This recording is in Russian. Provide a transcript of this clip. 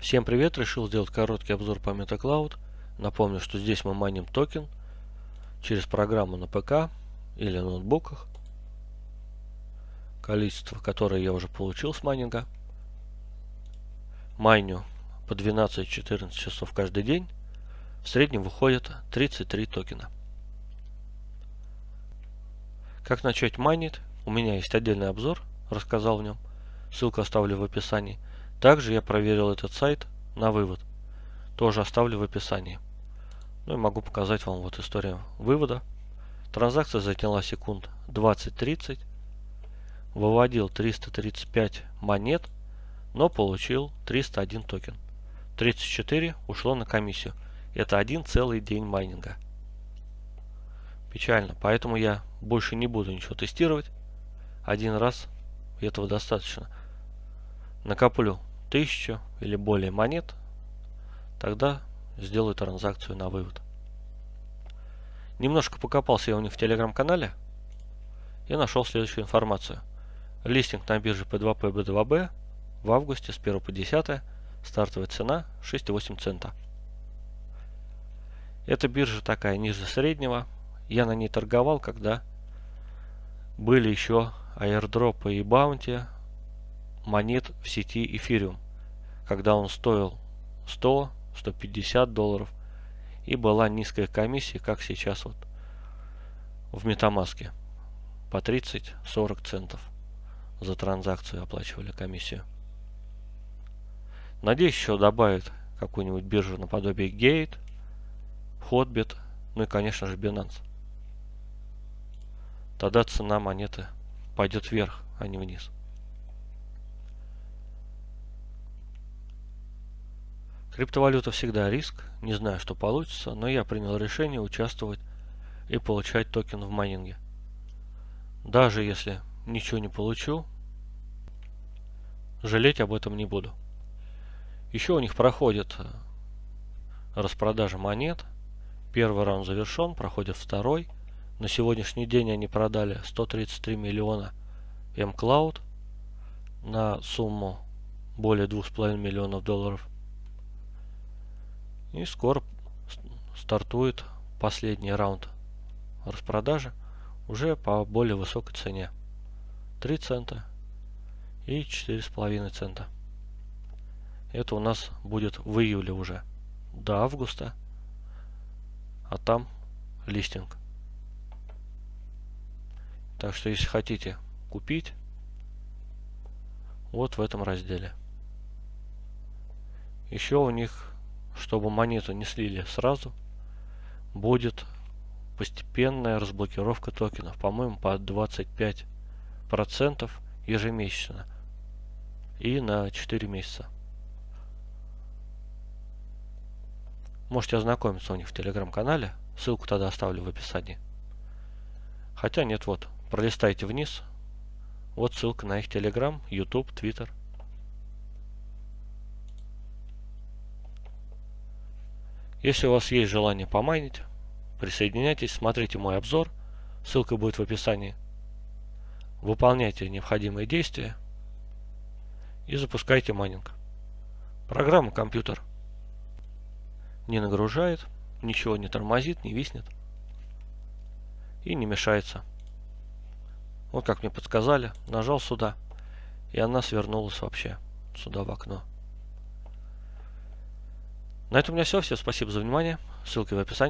Всем привет! Решил сделать короткий обзор по MetaCloud. Напомню, что здесь мы майним токен через программу на ПК или ноутбуках. Количество, которое я уже получил с майнинга. Майню по 12-14 часов каждый день. В среднем выходит 33 токена. Как начать майнить? У меня есть отдельный обзор, рассказал в нем. Ссылку оставлю в описании. Также я проверил этот сайт на вывод. Тоже оставлю в описании. Ну и могу показать вам вот историю вывода. Транзакция заняла секунд 20-30. Выводил 335 монет, но получил 301 токен. 34 ушло на комиссию. Это один целый день майнинга. Печально, поэтому я больше не буду ничего тестировать. Один раз этого достаточно. Накоплю тысячу или более монет, тогда сделаю транзакцию на вывод. Немножко покопался я у них в телеграм-канале и нашел следующую информацию. Листинг на бирже P2P B2B в августе с 1 по 10 стартовая цена 6,8 цента. Эта биржа такая ниже среднего. Я на ней торговал, когда были еще аирдропы и баунти монет в сети Ethereum, когда он стоил 100-150 долларов и была низкая комиссия, как сейчас вот в Metamask по 30-40 центов за транзакцию оплачивали комиссию. Надеюсь, еще добавят какую-нибудь биржу наподобие Gate, Hotbit, ну и, конечно же, Binance. Тогда цена монеты пойдет вверх, а не вниз. Криптовалюта всегда риск, не знаю, что получится, но я принял решение участвовать и получать токен в майнинге. Даже если ничего не получу, жалеть об этом не буду. Еще у них проходит э, распродажа монет. Первый раунд завершен, проходит второй. На сегодняшний день они продали 133 миллиона mCloud на сумму более 2,5 миллионов долларов. И скоро стартует последний раунд распродажи уже по более высокой цене. 3 цента и 4,5 цента. Это у нас будет в июле уже. До августа. А там листинг. Так что если хотите купить, вот в этом разделе. Еще у них чтобы монету не слили сразу, будет постепенная разблокировка токенов, по-моему, по 25% ежемесячно и на 4 месяца. Можете ознакомиться у них в телеграм-канале, ссылку тогда оставлю в описании. Хотя нет, вот, пролистайте вниз, вот ссылка на их телеграм, YouTube, Twitter. Если у вас есть желание помайнить, присоединяйтесь, смотрите мой обзор, ссылка будет в описании. Выполняйте необходимые действия и запускайте майнинг. Программа компьютер не нагружает, ничего не тормозит, не виснет и не мешается. Вот как мне подсказали, нажал сюда, и она свернулась вообще сюда в окно. На этом у меня все. Всем спасибо за внимание. Ссылки в описании.